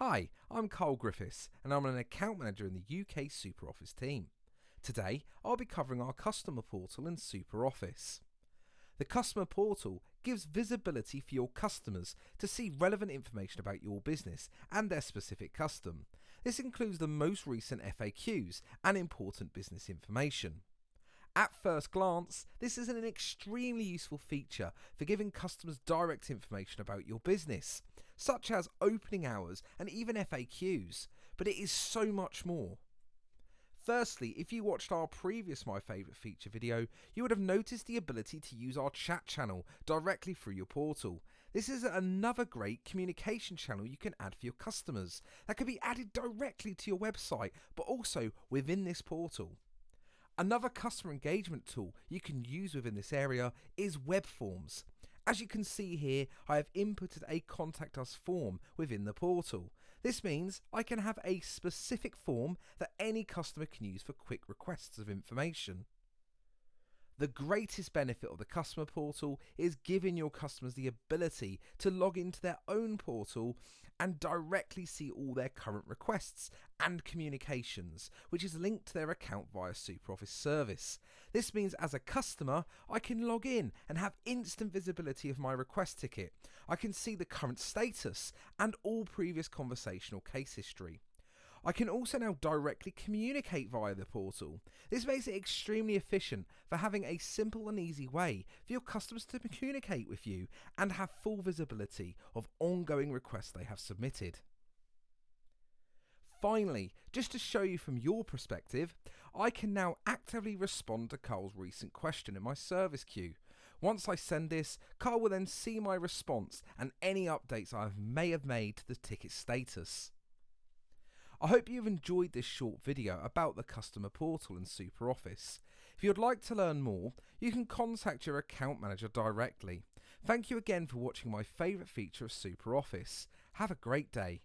Hi, I'm Carl Griffiths and I'm an account manager in the UK SuperOffice team. Today I'll be covering our customer portal in SuperOffice. The customer portal gives visibility for your customers to see relevant information about your business and their specific custom. This includes the most recent FAQs and important business information. At first glance, this is an extremely useful feature for giving customers direct information about your business, such as opening hours and even FAQs, but it is so much more. Firstly, if you watched our previous My Favourite Feature video, you would have noticed the ability to use our chat channel directly through your portal. This is another great communication channel you can add for your customers that can be added directly to your website, but also within this portal. Another customer engagement tool you can use within this area is web forms. As you can see here, I have inputted a contact us form within the portal. This means I can have a specific form that any customer can use for quick requests of information. The greatest benefit of the customer portal is giving your customers the ability to log into their own portal and directly see all their current requests and communications, which is linked to their account via SuperOffice service. This means as a customer, I can log in and have instant visibility of my request ticket. I can see the current status and all previous conversational case history. I can also now directly communicate via the portal. This makes it extremely efficient for having a simple and easy way for your customers to communicate with you and have full visibility of ongoing requests they have submitted. Finally, just to show you from your perspective, I can now actively respond to Carl's recent question in my service queue. Once I send this, Carl will then see my response and any updates I may have made to the ticket status. I hope you've enjoyed this short video about the customer portal in SuperOffice. If you'd like to learn more, you can contact your account manager directly. Thank you again for watching my favourite feature of SuperOffice. Have a great day.